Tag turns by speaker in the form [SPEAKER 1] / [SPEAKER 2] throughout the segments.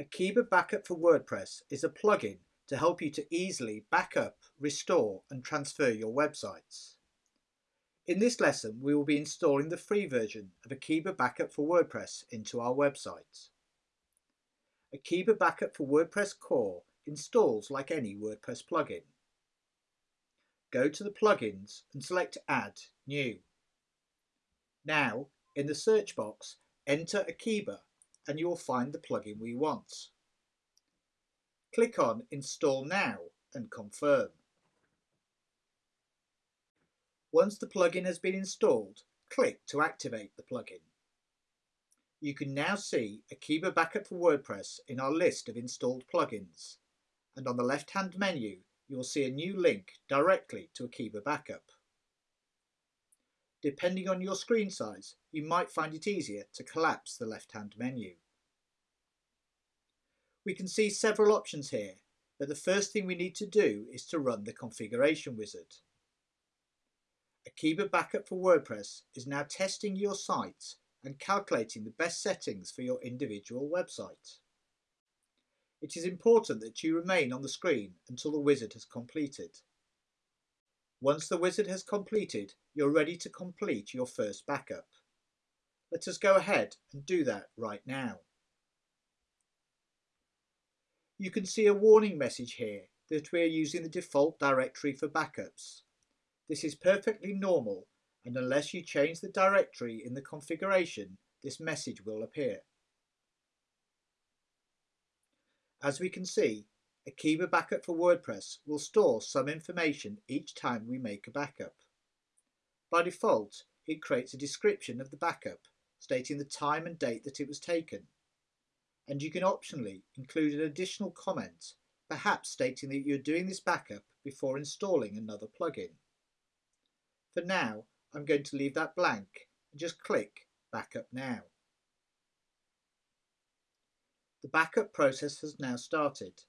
[SPEAKER 1] Akeeba Backup for WordPress is a plugin to help you to easily backup, restore and transfer your websites. In this lesson we will be installing the free version of Akeeba Backup for WordPress into our website. Akeeba Backup for WordPress Core installs like any WordPress plugin. Go to the plugins and select Add New. Now, in the search box, enter Akeeba and you will find the plugin we want. Click on Install Now and confirm. Once the plugin has been installed, click to activate the plugin. You can now see Akeeba Backup for WordPress in our list of installed plugins, and on the left-hand menu you will see a new link directly to Akeeba Backup. Depending on your screen size, you might find it easier to collapse the left-hand menu. We can see several options here, but the first thing we need to do is to run the configuration wizard. Akeeba Backup for WordPress is now testing your site and calculating the best settings for your individual website. It is important that you remain on the screen until the wizard has completed. Once the wizard has completed, you're ready to complete your first backup. Let us go ahead and do that right now. You can see a warning message here that we are using the default directory for backups. This is perfectly normal and unless you change the directory in the configuration, this message will appear. As we can see, Akeeba Backup for WordPress will store some information each time we make a backup. By default, it creates a description of the backup, stating the time and date that it was taken. And you can optionally include an additional comment, perhaps stating that you're doing this backup before installing another plugin. For now, I'm going to leave that blank and just click Backup Now. The backup process has now started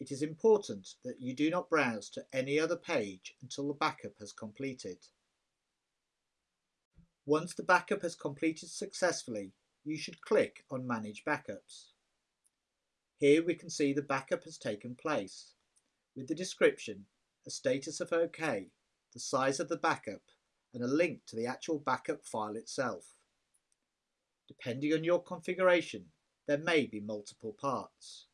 [SPEAKER 1] it is important that you do not browse to any other page until the backup has completed. Once the backup has completed successfully, you should click on Manage Backups. Here we can see the backup has taken place, with the description, a status of OK, the size of the backup, and a link to the actual backup file itself. Depending on your configuration, there may be multiple parts.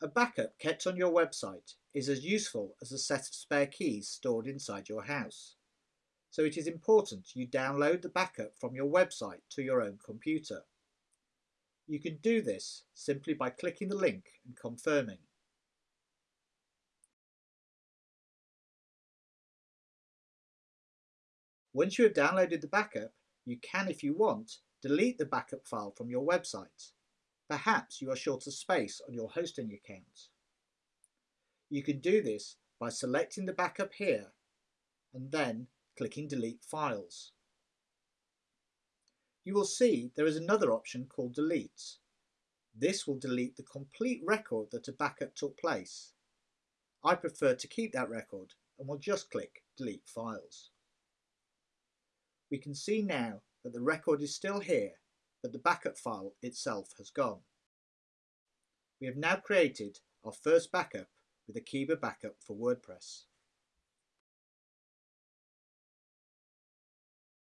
[SPEAKER 1] A backup kept on your website is as useful as a set of spare keys stored inside your house. So it is important you download the backup from your website to your own computer. You can do this simply by clicking the link and confirming. Once you have downloaded the backup, you can, if you want, delete the backup file from your website. Perhaps you are short of space on your hosting account. You can do this by selecting the backup here and then clicking Delete Files. You will see there is another option called Delete. This will delete the complete record that a backup took place. I prefer to keep that record and will just click Delete Files. We can see now that the record is still here but the backup file itself has gone. We have now created our first backup with Akeeba Backup for WordPress.